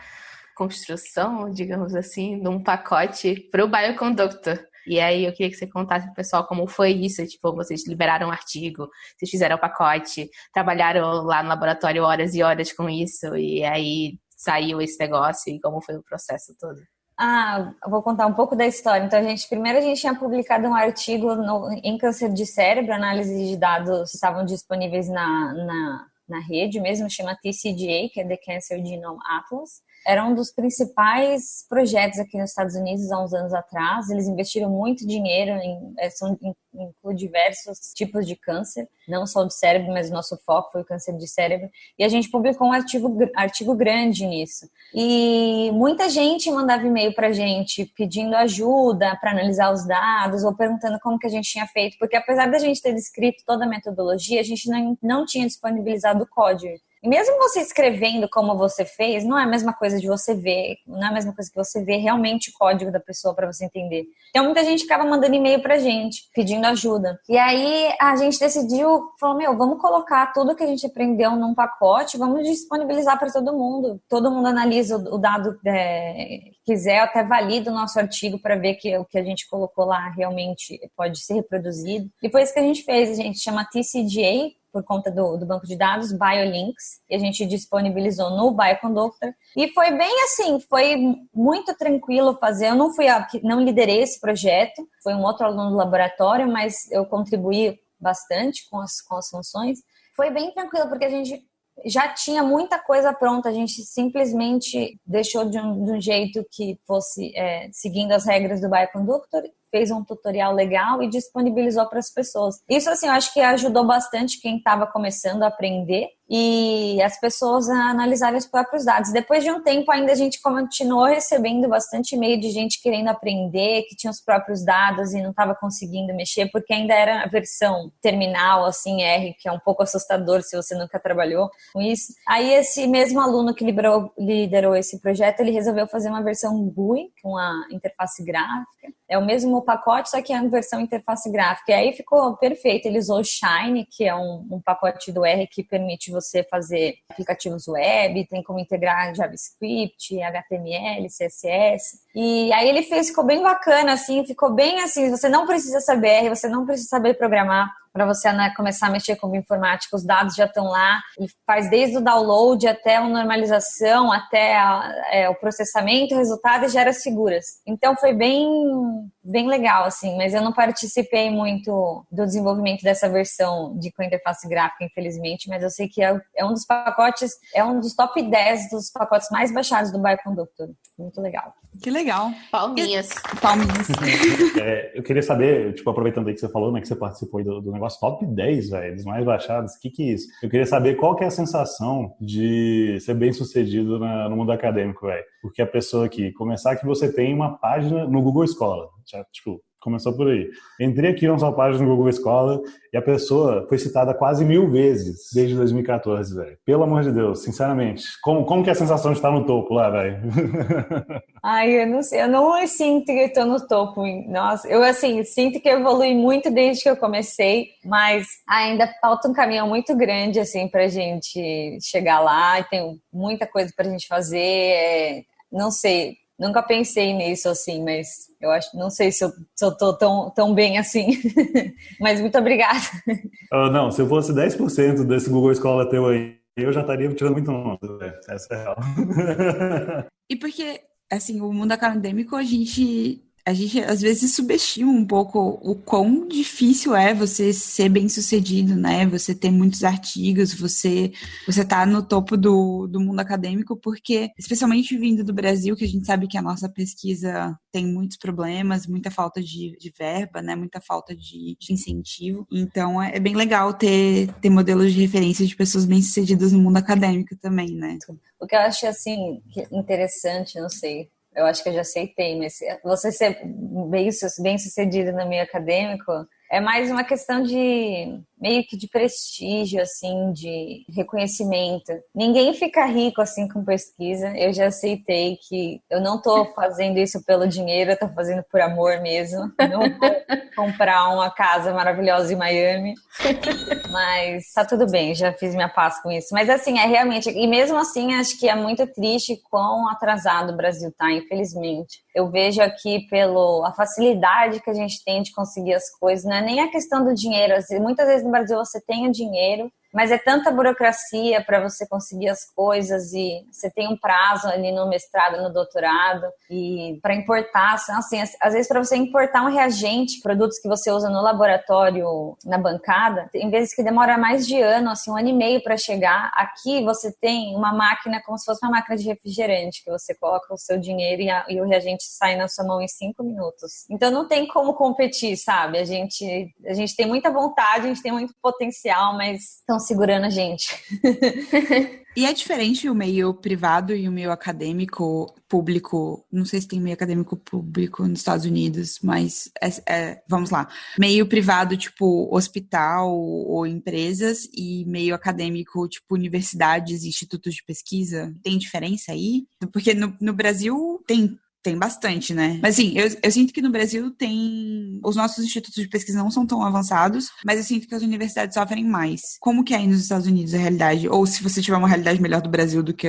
construção, digamos assim, de um pacote para o Bioconductor. E aí eu queria que você contasse pro pessoal como foi isso. Tipo, vocês liberaram um artigo, vocês fizeram o um pacote, trabalharam lá no laboratório horas e horas com isso, e aí saiu esse negócio e como foi o processo todo.
Ah, vou contar um pouco da história. Então, a gente, primeiro a gente tinha publicado um artigo no, em câncer de cérebro, análise de dados que estavam disponíveis na, na, na rede mesmo, chama TCGA, que é The Cancer Genome Atlas era um dos principais projetos aqui nos Estados Unidos há uns anos atrás. Eles investiram muito dinheiro em, é, são, inclui diversos tipos de câncer, não só do cérebro, mas o nosso foco foi o câncer de cérebro. E a gente publicou um artigo, artigo grande nisso. E muita gente mandava e-mail para a gente pedindo ajuda para analisar os dados ou perguntando como que a gente tinha feito, porque apesar da gente ter descrito toda a metodologia, a gente não, não tinha disponibilizado o código. E mesmo você escrevendo como você fez, não é a mesma coisa de você ver, não é a mesma coisa que você ver realmente o código da pessoa para você entender. Então muita gente ficava mandando e-mail pra gente, pedindo ajuda. E aí a gente decidiu, falou, meu, vamos colocar tudo que a gente aprendeu num pacote, vamos disponibilizar para todo mundo. Todo mundo analisa o dado é, quiser, até valida o nosso artigo para ver que o que a gente colocou lá realmente pode ser reproduzido. E foi isso que a gente fez, a gente chama TCGA, por conta do, do, banco de dados, BioLinks, que a gente disponibilizou no Bioconductor. E foi bem assim, foi muito tranquilo fazer. Eu não fui a, não liderei esse projeto, foi um outro aluno do laboratório, mas eu contribuí bastante com as, com as funções. Foi bem tranquilo, porque a gente já tinha muita coisa pronta, a gente simplesmente deixou de um, de um jeito que fosse é, seguindo as regras do Bioconductor fez um tutorial legal e disponibilizou para as pessoas. Isso, assim, eu acho que ajudou bastante quem estava começando a aprender e as pessoas a analisarem os próprios dados. Depois de um tempo, ainda a gente continuou recebendo bastante e-mail de gente querendo aprender, que tinha os próprios dados e não estava conseguindo mexer, porque ainda era a versão terminal, assim, R, que é um pouco assustador se você nunca trabalhou com isso. Aí esse mesmo aluno que liderou, liderou esse projeto, ele resolveu fazer uma versão GUI, com a interface gráfica. É o mesmo pacote, só que é a versão interface gráfica. E aí ficou perfeito. Ele usou o Shine, que é um, um pacote do R que permite você fazer aplicativos web, tem como integrar JavaScript, HTML, CSS. E aí ele fez, ficou bem bacana, assim, ficou bem assim, você não precisa saber R, você não precisa saber programar, para você né, começar a mexer com informática, os dados já estão lá, e faz desde o download até a normalização, até a, é, o processamento, o resultado e gera seguras. Então foi bem, bem legal, assim, mas eu não participei muito do desenvolvimento dessa versão de com interface gráfica, infelizmente, mas eu sei que é, é, um dos pacotes, é um dos top 10 dos pacotes mais baixados do Bioconductor. Muito legal.
Que legal.
Palminhas.
Palminhas.
É, eu queria saber, tipo, aproveitando aí que você falou, né, que você participou do, do negócio top 10, velho, dos mais baixados. O que que é isso? Eu queria saber qual que é a sensação de ser bem sucedido na, no mundo acadêmico, velho. Porque a pessoa aqui, começar que você tem uma página no Google Escola, já, tipo, Começou por aí. Entrei aqui na sua página no Google Escola e a pessoa foi citada quase mil vezes desde 2014, velho. Pelo amor de Deus, sinceramente. Como, como que é a sensação de estar no topo lá, velho?
Ai, eu não sei. Eu não sinto que tô no topo. Nossa, eu, assim, sinto que evolui muito desde que eu comecei, mas ainda falta um caminho muito grande, assim, pra gente chegar lá. E tem muita coisa pra gente fazer. É, não sei, Nunca pensei nisso assim, mas eu acho, não sei se eu, se eu tô tão, tão bem assim. mas muito obrigada.
Uh, não, se eu fosse 10% desse Google Escola teu aí, eu já estaria tirando muito nota, essa é a real.
e porque, assim, o mundo acadêmico, a gente a gente às vezes subestima um pouco o quão difícil é você ser bem sucedido, né? Você ter muitos artigos, você você tá no topo do, do mundo acadêmico, porque, especialmente vindo do Brasil, que a gente sabe que a nossa pesquisa tem muitos problemas, muita falta de, de verba, né? Muita falta de, de incentivo. Então é, é bem legal ter, ter modelos de referência de pessoas bem sucedidas no mundo acadêmico também, né?
O que eu acho assim interessante, não sei, eu acho que eu já aceitei, mas você ser bem, bem sucedido no meio acadêmico é mais uma questão de meio que de prestígio, assim, de reconhecimento. Ninguém fica rico assim com pesquisa. Eu já aceitei que eu não estou fazendo isso pelo dinheiro, eu tô fazendo por amor mesmo. Não vou comprar uma casa maravilhosa em Miami. Mas tá tudo bem, já fiz minha paz com isso. Mas assim, é realmente, e mesmo assim, acho que é muito triste quão atrasado o Brasil tá, infelizmente. Eu vejo aqui pelo a facilidade que a gente tem de conseguir as coisas, não é nem a questão do dinheiro. Muitas vezes no Brasil você tem o dinheiro, mas é tanta burocracia para você conseguir as coisas e você tem um prazo ali no mestrado, no doutorado e para importar, assim, às vezes para você importar um reagente, produtos que você usa no laboratório, na bancada, em vezes que demora mais de ano, assim, um ano e meio para chegar, aqui você tem uma máquina como se fosse uma máquina de refrigerante que você coloca o seu dinheiro e, a, e o reagente sai na sua mão em cinco minutos. Então não tem como competir, sabe? A gente a gente tem muita vontade, a gente tem muito potencial, mas estão segurando a gente.
e é diferente o meio privado e o meio acadêmico público. Não sei se tem meio acadêmico público nos Estados Unidos, mas é, é, vamos lá. Meio privado, tipo hospital ou empresas, e meio acadêmico, tipo universidades institutos de pesquisa. Tem diferença aí? Porque no, no Brasil tem tem bastante, né? Mas assim, eu, eu sinto que no Brasil tem. Os nossos institutos de pesquisa não são tão avançados, mas eu sinto que as universidades sofrem mais. Como que é aí nos Estados Unidos a realidade? Ou se você tiver uma realidade melhor do Brasil do que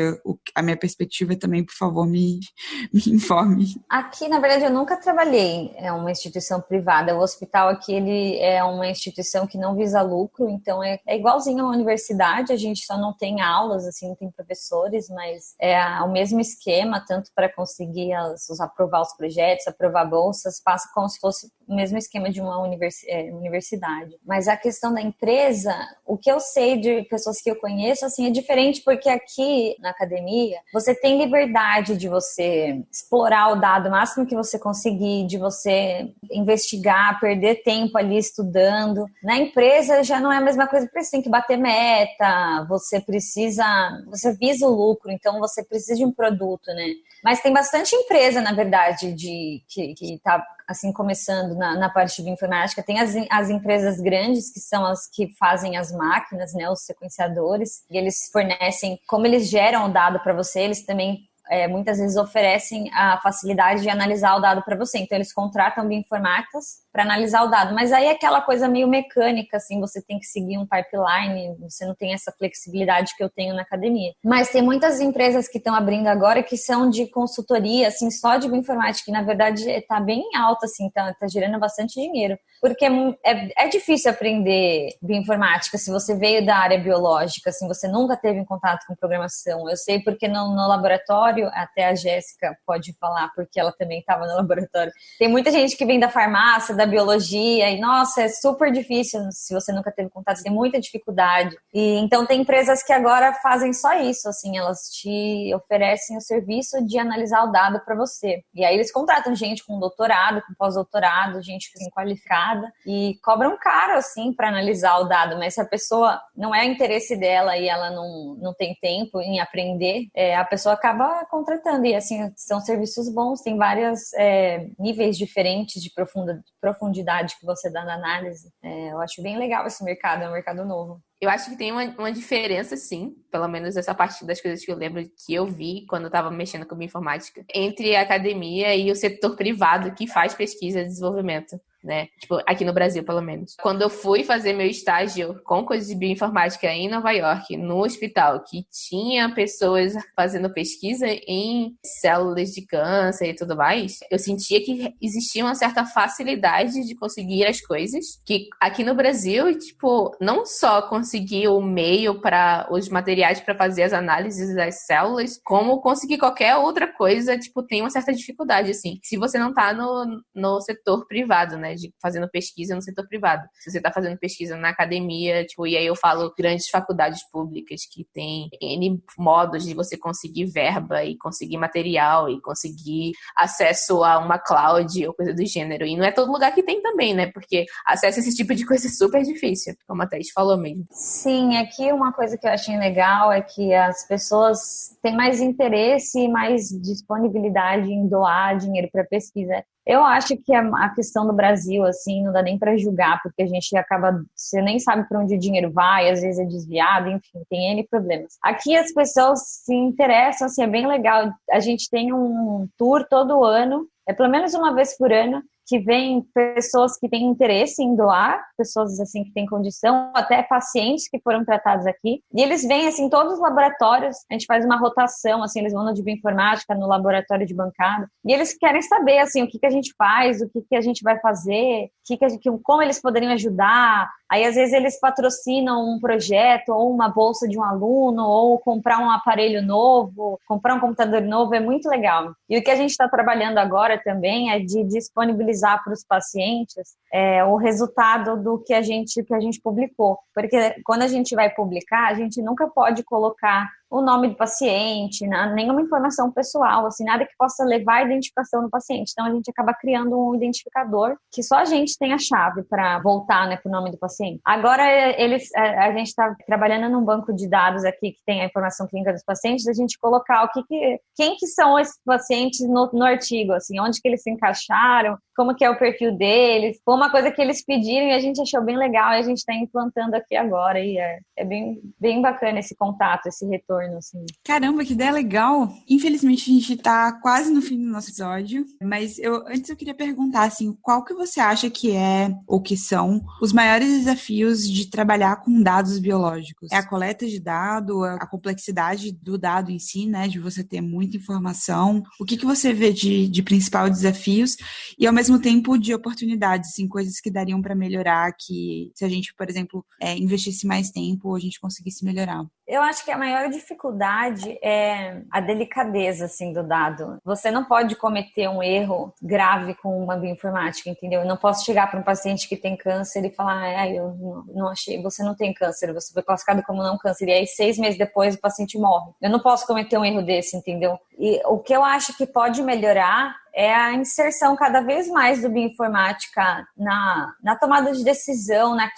a minha perspectiva, também, por favor, me, me informe.
Aqui, na verdade, eu nunca trabalhei em uma instituição privada. O hospital aqui, ele é uma instituição que não visa lucro, então é, é igualzinho uma universidade, a gente só não tem aulas, assim, não tem professores, mas é o mesmo esquema, tanto para conseguir as bolsas, aprovar os projetos, aprovar bolsas, passa como se fosse o mesmo esquema de uma é, universidade. Mas a questão da empresa, o que eu sei de pessoas que eu conheço, assim, é diferente porque aqui na academia você tem liberdade de você explorar o dado máximo que você conseguir, de você investigar, perder tempo ali estudando. Na empresa já não é a mesma coisa, porque você tem que bater meta, você precisa, você visa o lucro, então você precisa de um produto, né? Mas tem bastante empresa, na verdade, de que está assim começando na, na, parte de informática. Tem as, as empresas grandes que são as que fazem as máquinas, né, os sequenciadores, e eles fornecem, como eles geram o dado para você, eles também é, muitas vezes oferecem a facilidade de analisar o dado para você. Então, eles contratam bioinformáticas para analisar o dado. Mas aí é aquela coisa meio mecânica, assim, você tem que seguir um pipeline, você não tem essa flexibilidade que eu tenho na academia. Mas tem muitas empresas que estão abrindo agora que são de consultoria, assim, só de bioinformática, que na verdade está bem alta, assim, tá, tá gerando bastante dinheiro. Porque é, é, é difícil aprender bioinformática se você veio da área biológica, assim, você nunca teve contato com programação. Eu sei porque no, no laboratório, até a Jéssica pode falar, porque ela também estava no laboratório. Tem muita gente que vem da farmácia, da biologia, e nossa, é super difícil se você nunca teve contato, tem muita dificuldade. E então tem empresas que agora fazem só isso, assim, elas te oferecem o serviço de analisar o dado para você. E aí eles contratam gente com doutorado, com pós-doutorado, gente assim, qualificada e cobram caro assim para analisar o dado, mas se a pessoa não é interesse dela e ela não, não tem tempo em aprender, é, a pessoa acaba contratando. E assim, são serviços bons, tem vários é, níveis diferentes de profunda, profundidade que você dá na análise. É, eu acho bem legal esse mercado, é um mercado novo.
Eu acho que tem uma, uma diferença, sim, pelo menos essa parte das coisas que eu lembro que eu vi quando eu estava mexendo com informática, entre a academia e o setor privado que faz pesquisa e desenvolvimento né? Tipo, aqui no Brasil, pelo menos. Quando eu fui fazer meu estágio com coisas de bioinformática em Nova York, no hospital, que tinha pessoas fazendo pesquisa em células de câncer e tudo mais, eu sentia que existia uma certa facilidade de conseguir as coisas, que aqui no Brasil, tipo, não só conseguir o meio para os materiais para fazer as análises das células, como conseguir qualquer outra coisa, tipo, tem uma certa dificuldade, assim. Se você não tá no, no setor privado, né? De fazendo pesquisa no setor privado. Se você está fazendo pesquisa na academia, tipo, e aí eu falo grandes faculdades públicas que tem N modos de você conseguir verba e conseguir material e conseguir acesso a uma cloud ou coisa do gênero. E não é todo lugar que tem também, né? Porque acesso a esse tipo de coisa é super difícil, como a Thaís falou mesmo.
Sim, aqui uma coisa que eu achei legal é que as pessoas têm mais interesse e mais disponibilidade em doar dinheiro para pesquisa. Eu acho que a questão do Brasil, assim, não dá nem para julgar, porque a gente acaba, você nem sabe para onde o dinheiro vai, às vezes é desviado, enfim, tem N problemas. Aqui as pessoas se interessam, assim, é bem legal. A gente tem um tour todo ano, é pelo menos uma vez por ano, que vem pessoas que têm interesse em doar, pessoas assim que têm condição, até pacientes que foram tratados aqui. E eles vêm assim todos os laboratórios, a gente faz uma rotação, assim, eles vão no de bioinformática, no laboratório de bancada, e eles querem saber assim o que que a gente faz, o que que a gente vai fazer, que que gente, como eles poderiam ajudar. Aí às vezes eles patrocinam um projeto ou uma bolsa de um aluno ou comprar um aparelho novo, comprar um computador novo, é muito legal. E o que a gente está trabalhando agora também é de disponibilizar disponibilizar para os pacientes é, o resultado do que a gente que a gente publicou, porque quando a gente vai publicar, a gente nunca pode colocar o nome do paciente, nenhuma informação pessoal, assim, nada que possa levar a identificação do paciente. Então, a gente acaba criando um identificador que só a gente tem a chave para voltar né, para o nome do paciente. Agora, eles, a, a gente está trabalhando num banco de dados aqui que tem a informação clínica dos pacientes, a gente colocar o que, que quem que são esses pacientes no, no artigo, assim, onde que eles se encaixaram, como que é o perfil deles. Foi uma coisa que eles pediram e a gente achou bem legal e a gente está implantando aqui agora e é, é bem, bem bacana esse contato, esse retorno assim.
Caramba, que ideia legal! Infelizmente, a gente tá quase no fim do nosso episódio, mas eu antes eu queria perguntar, assim, qual que você acha que é, ou que são, os maiores desafios de trabalhar com dados biológicos? É a coleta de dado, a complexidade do dado em si, né, de você ter muita informação? O que, que você vê de, de principal desafios e, ao mesmo tempo, de oportunidades, assim, coisas que dariam para melhorar, que se a gente, por exemplo, é, investisse mais tempo, a gente conseguisse melhorar?
Eu acho que a maior dificuldade é a delicadeza assim do dado. Você não pode cometer um erro grave com uma bioinformática, entendeu? Eu não posso chegar para um paciente que tem câncer e falar, ah, eu não achei, você não tem câncer, você foi classificado como não câncer. E aí seis meses depois o paciente morre. Eu não posso cometer um erro desse, entendeu? E o que eu acho que pode melhorar é a inserção cada vez mais do bioinformática na, na tomada de decisão, na,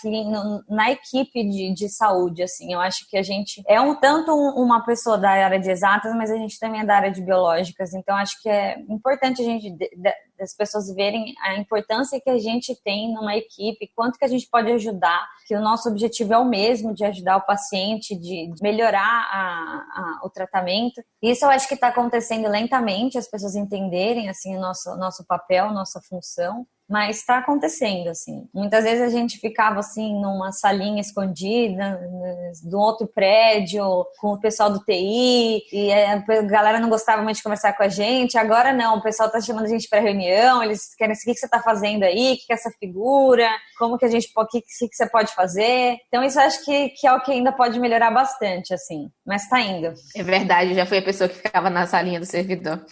na equipe de, de saúde, assim. Eu acho que a gente é um tanto uma pessoa da área de exatas, mas a gente também é da área de biológicas, então acho que é importante a gente das pessoas verem a importância que a gente tem numa equipe, quanto que a gente pode ajudar, que o nosso objetivo é o mesmo, de ajudar o paciente, de melhorar a, a, o tratamento. Isso eu acho que está acontecendo lentamente, as pessoas entenderem assim o nosso, nosso papel, nossa função mas está acontecendo assim. Muitas vezes a gente ficava assim numa salinha escondida do outro prédio com o pessoal do TI e a galera não gostava muito de conversar com a gente. Agora não, o pessoal está chamando a gente para reunião, eles querem saber o que você está fazendo aí, o que é essa figura, como que a gente, o que, que você pode fazer. Então isso eu acho que, que é o que ainda pode melhorar bastante assim, mas está indo.
É verdade, já fui a pessoa que ficava na salinha do servidor.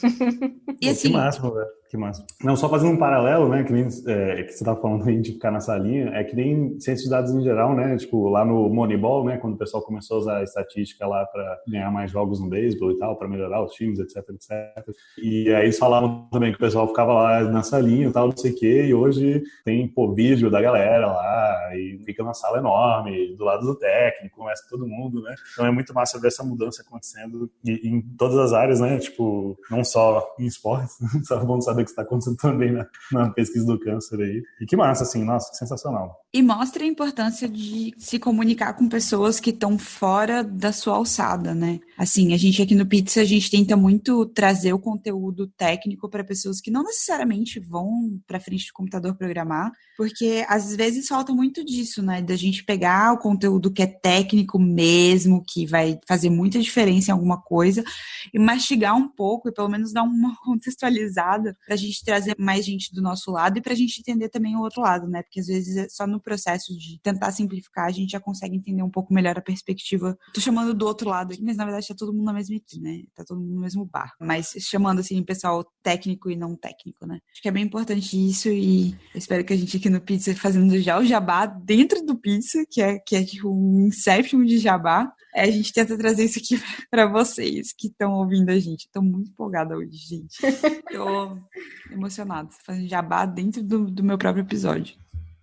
e assim, que máximo, velho. Que massa. Não, só fazendo um paralelo, né, que, nem, é, que você tá falando aí de ficar na salinha, é que nem ciência de dados em geral, né, tipo, lá no Moneyball, né, quando o pessoal começou a usar a estatística lá para ganhar mais jogos no beisebol e tal, para melhorar os times, etc, etc. E aí eles falavam também que o pessoal ficava lá na salinha e tal, não sei o quê, e hoje tem, pô, vídeo da galera lá, e fica uma sala enorme, do lado do técnico, começa todo mundo, né, então é muito massa ver essa mudança acontecendo em todas as áreas, né, tipo, não só em esportes, só bom saber que está acontecendo também na, na, pesquisa do câncer aí. E que massa, assim, nossa, que sensacional.
E mostra a importância de se comunicar com pessoas que estão fora da sua alçada, né? Assim, a gente aqui no Pizza, a gente tenta muito trazer o conteúdo técnico para pessoas que não necessariamente vão para frente do computador programar, porque às vezes falta muito disso, né? Da gente pegar o conteúdo que é técnico mesmo, que vai fazer muita diferença em alguma coisa, e mastigar um pouco e pelo menos dar uma contextualizada para a gente trazer mais gente do nosso lado e para a gente entender também o outro lado, né? Porque às vezes é só no processo de tentar simplificar a gente já consegue entender um pouco melhor a perspectiva. Tô chamando do outro lado aqui, mas na verdade tá todo mundo na mesma equipe, né? Tá todo mundo no mesmo bar. Mas chamando assim pessoal técnico e não técnico, né? Acho que é bem importante isso e espero que a gente aqui no Pizza fazendo já o jabá dentro do Pizza, que é, que é tipo um inception de jabá. É, a gente tenta trazer isso aqui para vocês que estão ouvindo a gente. Estou muito empolgada hoje, gente. Estou emocionada. Fazendo jabá dentro do, do meu próprio episódio,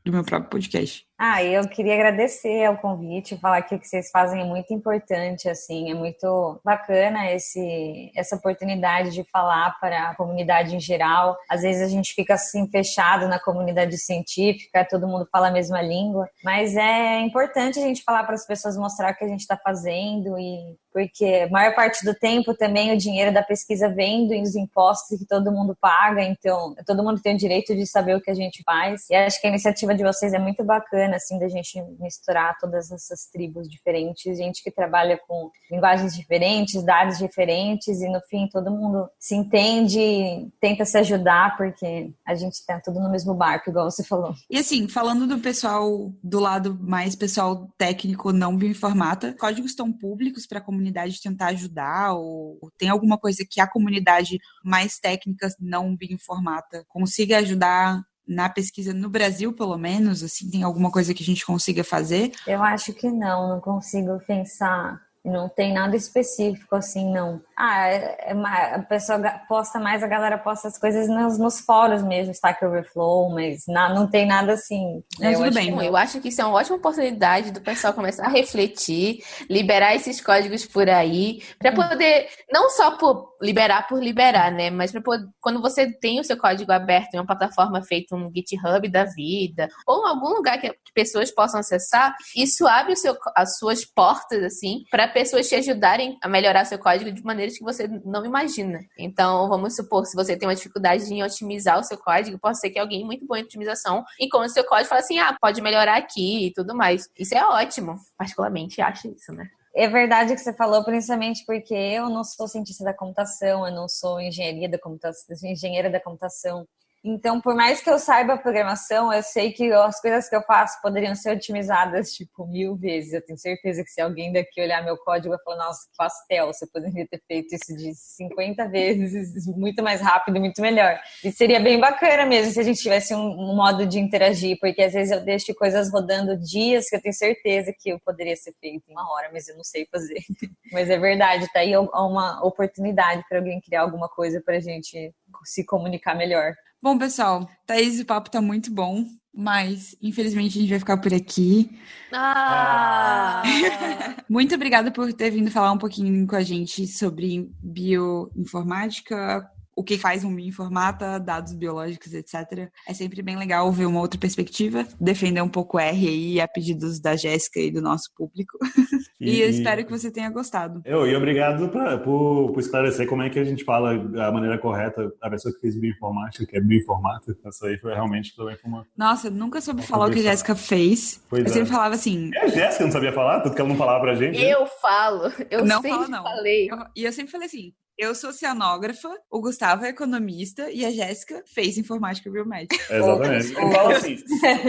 do meu próprio podcast.
Ah, eu queria agradecer o convite, falar que o que vocês fazem é muito importante, assim, é muito bacana esse, essa oportunidade de falar para a comunidade em geral. Às vezes a gente fica assim fechado na comunidade científica, todo mundo fala a mesma língua, mas é importante a gente falar para as pessoas mostrar o que a gente está fazendo e porque a maior parte do tempo também o dinheiro da pesquisa vem dos impostos que todo mundo paga, então todo mundo tem o direito de saber o que a gente faz. E acho que a iniciativa de vocês é muito bacana bacana, assim, da gente misturar todas essas tribos diferentes, gente que trabalha com linguagens diferentes, dados diferentes, e no fim todo mundo se entende, tenta se ajudar, porque a gente tá tudo no mesmo barco, igual você falou.
E assim, falando do pessoal, do lado mais pessoal técnico não bioinformata, códigos estão públicos para a comunidade tentar ajudar, ou tem alguma coisa que a comunidade mais técnica não bioinformata consiga ajudar na pesquisa no Brasil, pelo menos? Assim, tem alguma coisa que a gente consiga fazer?
Eu acho que não, não consigo pensar. Não tem nada específico assim, não. Ah, é, é, a pessoa posta mais, a galera posta as coisas nos, nos fóruns mesmo, Stack Overflow, mas na, não tem nada assim.
Não, tudo bem. Que, eu acho que isso é uma ótima oportunidade do pessoal começar a refletir, liberar esses códigos por aí, para hum. poder, não só por liberar por liberar, né? Mas para quando você tem o seu código aberto em uma plataforma feita um GitHub da vida, ou em algum lugar que, que pessoas possam acessar, isso abre seu, as suas portas, assim, para pessoas te ajudarem a melhorar seu código de maneira maneiras que você não imagina. Então, vamos supor, se você tem uma dificuldade em otimizar o seu código, pode ser que alguém muito bom em otimização encontre seu código e fale assim, ah, pode melhorar aqui e tudo mais. Isso é ótimo. Particularmente acho isso, né?
É verdade que você falou, principalmente porque eu não sou cientista da computação, eu não sou engenharia da computação, engenheira da computação. Então, por mais que eu saiba programação, eu sei que as coisas que eu faço poderiam ser otimizadas, tipo, mil vezes. Eu tenho certeza que se alguém daqui olhar meu código, vai falar, nossa, que pastel, você poderia ter feito isso de 50 vezes, muito mais rápido, muito melhor. E seria bem bacana mesmo se a gente tivesse um, um modo de interagir, porque às vezes eu deixo coisas rodando dias que eu tenho certeza que eu poderia ser feito em uma hora, mas eu não sei fazer. mas é verdade, tá aí uma oportunidade para alguém criar alguma coisa para a gente se comunicar melhor.
Bom, pessoal, Thaís, o papo tá muito bom, mas infelizmente a gente vai ficar por aqui.
Ah!
muito obrigada por ter vindo falar um pouquinho com a gente sobre bioinformática, o que faz um bioinformata, dados biológicos, etc. É sempre bem legal ver uma outra perspectiva, defender um pouco R aí a pedidos da Jéssica e do nosso público. E, e, espero que você tenha gostado.
Eu, e obrigado pra, por, por, esclarecer como é que a gente fala a maneira correta, a pessoa que fez bioinformática, que é bioinformata. Essa aí foi realmente também uma.
Nossa, eu nunca soube falar o que a Jéssica fez. Pois eu é. sempre falava assim.
E a Jéssica não sabia falar? Tudo que ela não falava pra gente?
Eu né? falo. Eu
não
sempre
falo, não.
falei.
Eu, e eu sempre falei assim: eu sou oceanógrafa, o Gustavo é economista e a Jéssica fez informática biomédica.
Exatamente. Eu falo assim.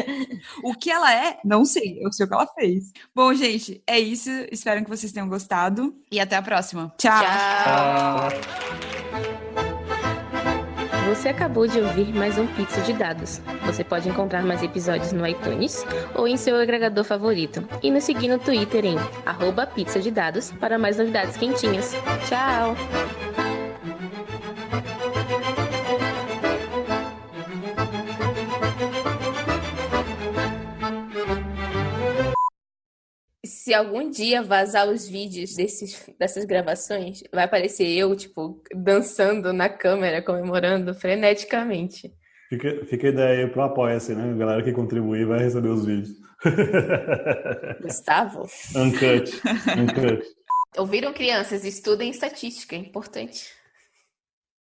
o que ela é, não sei. Eu sei o que ela fez. Bom, gente, é isso. Espero que vocês tenham gostado e até a próxima. Tchau.
Tchau.
Você acabou de ouvir mais um Pizza de Dados. Você pode encontrar mais episódios no iTunes ou em seu agregador favorito. E nos seguir no Twitter em arroba de dados para mais novidades quentinhas. Tchau!
Se algum dia vazar os vídeos desses, dessas gravações, vai aparecer eu, tipo, dançando na câmera, comemorando freneticamente.
Fica, fica a ideia aí pro Apoia-se, né? A galera que contribuir vai receber os vídeos.
Gustavo?
Uncut. Uncut.
Ouviram crianças? Estudem estatística, é importante.